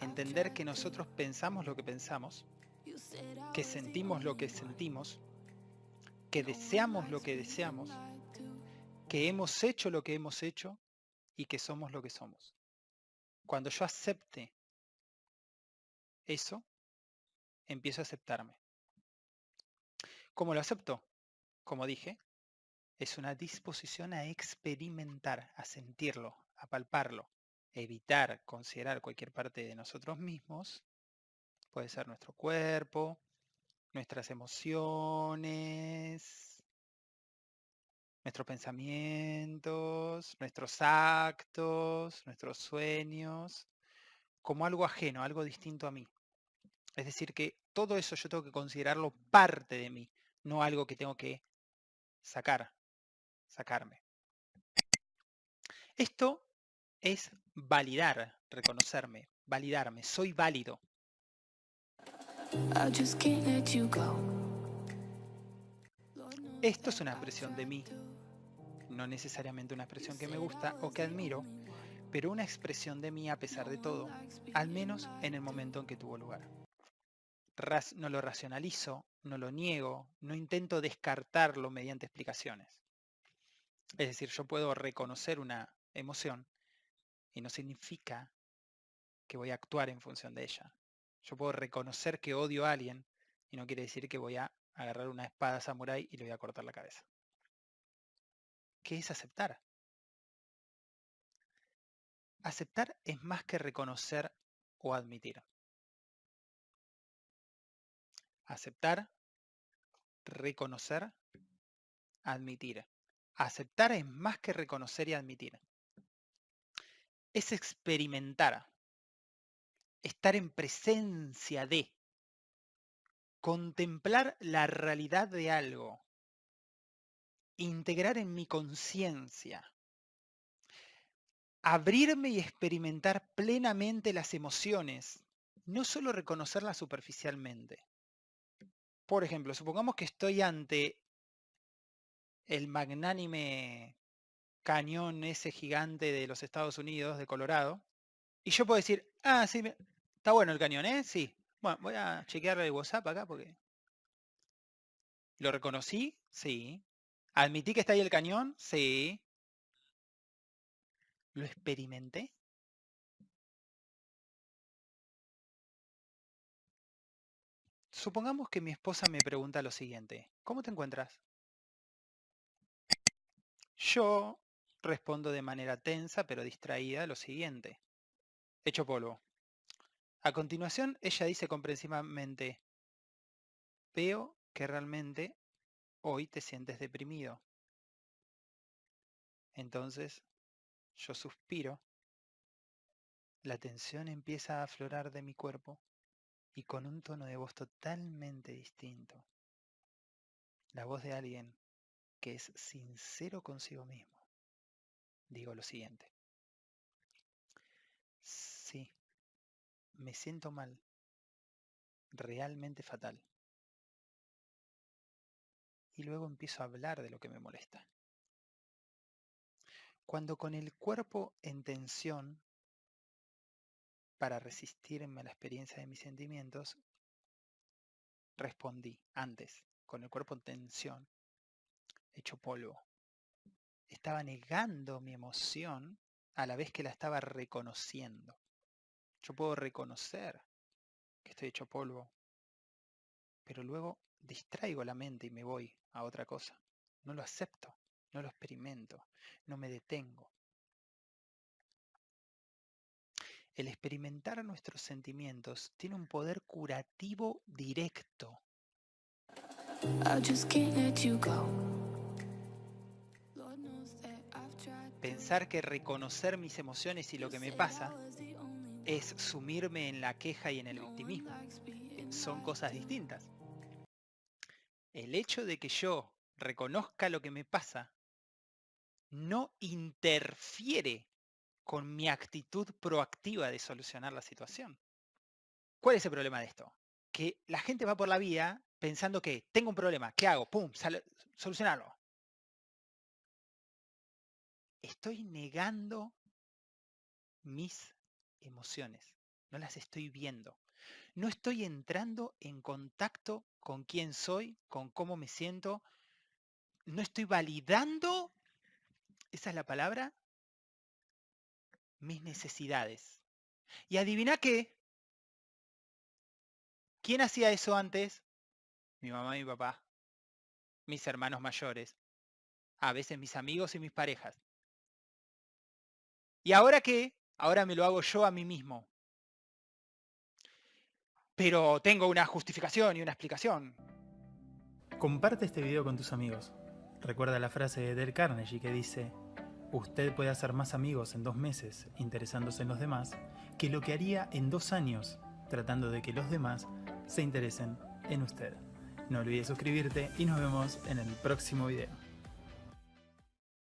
Entender que nosotros pensamos lo que pensamos, que sentimos lo que sentimos, que deseamos lo que deseamos, que hemos hecho lo que hemos hecho y que somos lo que somos. Cuando yo acepte eso, empiezo a aceptarme. ¿Cómo lo acepto? Como dije, es una disposición a experimentar, a sentirlo, a palparlo, evitar considerar cualquier parte de nosotros mismos. Puede ser nuestro cuerpo, nuestras emociones, nuestros pensamientos, nuestros actos, nuestros sueños, como algo ajeno, algo distinto a mí. Es decir, que todo eso yo tengo que considerarlo parte de mí, no algo que tengo que sacar, sacarme. Esto es validar, reconocerme, validarme, soy válido. Esto es una expresión de mí, no necesariamente una expresión que me gusta o que admiro, pero una expresión de mí a pesar de todo, al menos en el momento en que tuvo lugar. No lo racionalizo, no lo niego, no intento descartarlo mediante explicaciones. Es decir, yo puedo reconocer una emoción y no significa que voy a actuar en función de ella. Yo puedo reconocer que odio a alguien y no quiere decir que voy a agarrar una espada samurái y le voy a cortar la cabeza. ¿Qué es aceptar? Aceptar es más que reconocer o admitir. Aceptar, reconocer, admitir. Aceptar es más que reconocer y admitir. Es experimentar. Estar en presencia de. Contemplar la realidad de algo. Integrar en mi conciencia. Abrirme y experimentar plenamente las emociones. No solo reconocerlas superficialmente. Por ejemplo, supongamos que estoy ante el magnánime cañón ese gigante de los Estados Unidos, de Colorado, y yo puedo decir, ah, sí, está bueno el cañón, ¿eh? Sí. Bueno, voy a chequearle el WhatsApp acá porque... ¿Lo reconocí? Sí. ¿Admití que está ahí el cañón? Sí. ¿Lo experimenté? Supongamos que mi esposa me pregunta lo siguiente, ¿cómo te encuentras? Yo respondo de manera tensa pero distraída lo siguiente, hecho polvo. A continuación, ella dice comprensivamente, veo que realmente hoy te sientes deprimido. Entonces, yo suspiro, la tensión empieza a aflorar de mi cuerpo y con un tono de voz totalmente distinto. La voz de alguien que es sincero consigo mismo. Digo lo siguiente. Sí, me siento mal, realmente fatal. Y luego empiezo a hablar de lo que me molesta. Cuando con el cuerpo en tensión para resistirme a la experiencia de mis sentimientos, respondí antes, con el cuerpo en tensión, hecho polvo. Estaba negando mi emoción a la vez que la estaba reconociendo. Yo puedo reconocer que estoy hecho polvo, pero luego distraigo la mente y me voy a otra cosa. No lo acepto, no lo experimento, no me detengo. El experimentar nuestros sentimientos tiene un poder curativo directo. I just can't let you go. Pensar que reconocer mis emociones y lo que me pasa es sumirme en la queja y en el victimismo. Son cosas distintas. El hecho de que yo reconozca lo que me pasa no interfiere con mi actitud proactiva de solucionar la situación. ¿Cuál es el problema de esto? Que la gente va por la vía pensando que tengo un problema, ¿qué hago? ¡Pum! sale- solucionarlo. Estoy negando mis emociones, no las estoy viendo. No estoy entrando en contacto con quién soy, con cómo me siento. No estoy validando, esa es la palabra, mis necesidades. Y adivina qué, ¿quién hacía eso antes? Mi mamá y mi papá, mis hermanos mayores, a veces mis amigos y mis parejas. ¿Y ahora qué? Ahora me lo hago yo a mí mismo. Pero tengo una justificación y una explicación. Comparte este video con tus amigos. Recuerda la frase de Del Carnegie que dice, usted puede hacer más amigos en dos meses interesándose en los demás que lo que haría en dos años tratando de que los demás se interesen en usted. No olvides suscribirte y nos vemos en el próximo video.